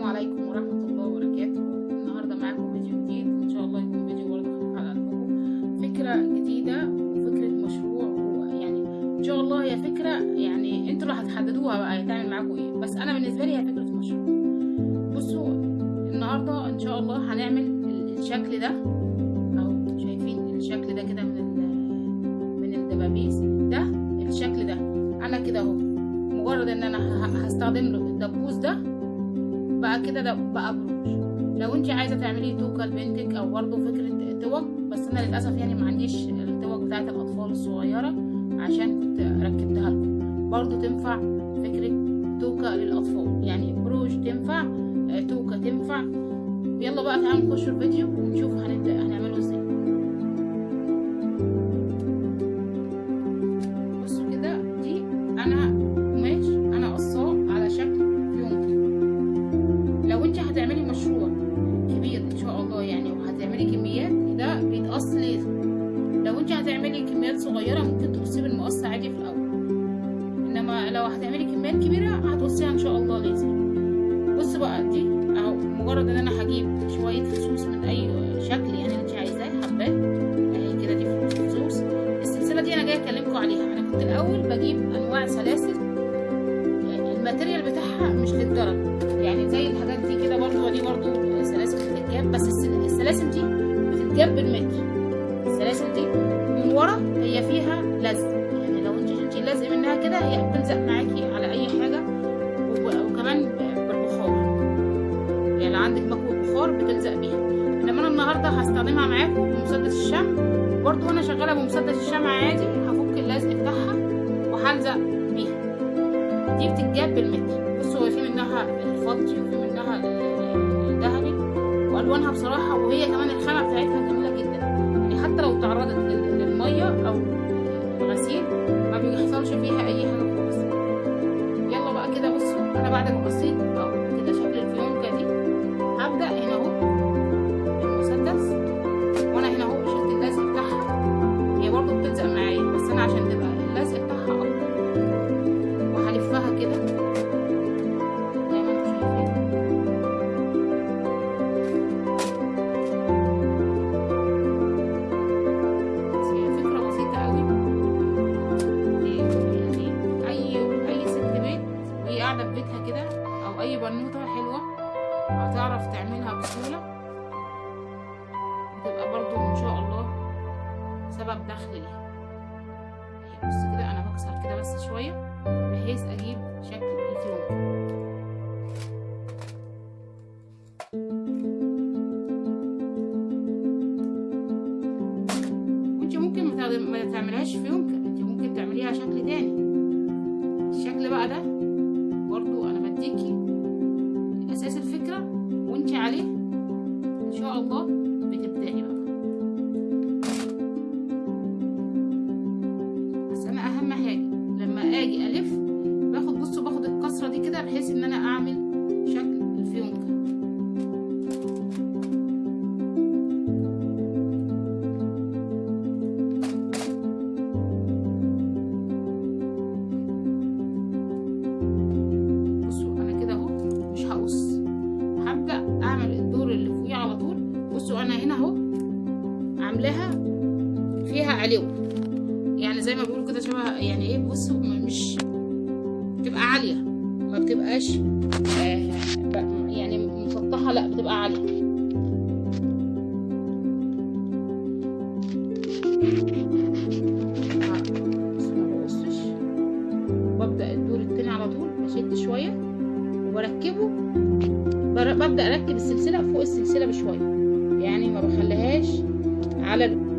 السلام عليكم ورحمة الله وبركاته. النهاردة معاكم فيديو جديد. إن شاء الله يكون فيديو برضه خفيف على قلبكم. فكرة جديدة وفكرة مشروع ويعني إن شاء الله هي فكرة يعني أنتوا اللي هتحددوها بقى هيتعمل معاكم إيه. بس أنا بالنسبة لي هي فكرة مشروع. بصوا النهاردة إن شاء الله هنعمل الشكل ده. اهو شايفين الشكل ده كده من من الدبابيس. ده الشكل ده. أنا كده أهو. مجرد إن أنا هستخدم له الدبوس ده بقى كده ده بقى بروش لو انت عايزة تعملي توكه لبنتك أو برضه فكرة توك بس أنا للأسف يعني ما عنديش التوك بتاعت الأطفال الصغيرة عشان كنت ركبتها لكم. برضه تنفع فكرة توكه للأطفال. يعني بروش تنفع آه، توكه تنفع. يلا بقى تعالوا نخش الفيديو ونشوف هنبدا هنعمله إزاي. لازم لو انت هتعملي كميات صغيرة ممكن تقصيه بالمقص عادي في الأول. إنما لو هتعملي كميات كبيرة هتقصيها إن شاء الله لازم. بص بقى دي أهو مجرد إن أنا هجيب شوية فصوص من أي شكل يعني اللي انت عايزاه حبات اهي كده دي فصوص السلسلة دي أنا جاية أكلمكم عليها. أنا كنت الأول بجيب أنواع سلاسل. يعني ال material بتاعها مش للدرجة. يعني زي الحاجات دي كده برضو ودي برضو سلاسل بتتجاب. بس السل- السلاسل دي بتتجاب دي من ورا هي فيها لزق يعني لو انت شلتي اللزق منها كده هي بتلزق معاكي على أي حاجة. وكمان بالبخار. يعني لو عندك مكوى بخار بتلزق بيها إنما أنا النهارده هستخدمها معاكم بمسدس الشمع. برضو وأنا شغالة بمسدس الشمع عادي هفك اللزق بتاعها وهلزق بيها دي بتتجاب بالمتر. بصوا هو في منها الفضي وفي منها ال- الذهبي. وألوانها بصراحة وهي كمان الخامة بتاعتها جميلة جدا. حتى لو تعرضت لل- للمية أو هتعرف تعملها بسهولة. وتبقى برضو إن شاء الله سبب دخل ليها. بص كده أنا بكسر كده بس شوية بحيث أجيب شكل الفيونكة وأنت ممكن ما تعملهاش فيونكة أنت ممكن تعمليها شكل تاني. الشكل بقى ده برضو أنا بديكي ان علو يعني زي ما بيقولوا كده شبه يعني إيه بصوا مش بتبقى عالية. ما بتبقاش آه يعني مسطحة لا بتبقى عالية. الدور التاني على طول بشد شوية ببدأ أركب السلسلة فوق السلسلة بشوية. يعني ما بخليهاش على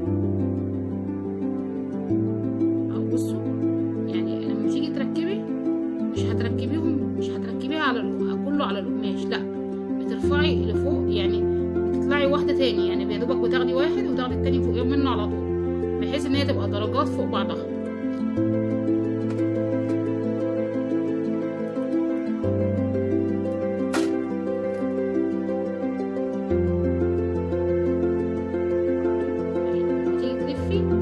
هي تبقى درجات فوق بعضها. تلفي؟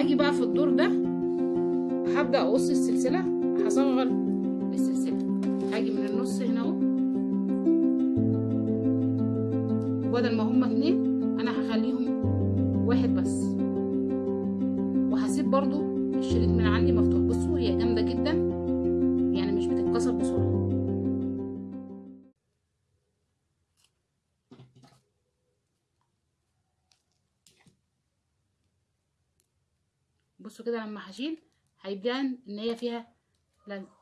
هاجي بقى في الدور ده هبدأ أقص السلسلة هصغر السلسلة. هاجي من النص هنا أهو. وبدل ما هما اتنين أنا هخليهم واحد بس. وهسيب برضو الشريط من عندي مفتوح. بصوا هي جامدة جدا. يعني مش بتتكسر بسرعة. بصوا كده لما هشيل هيبان إن هي فيها لزق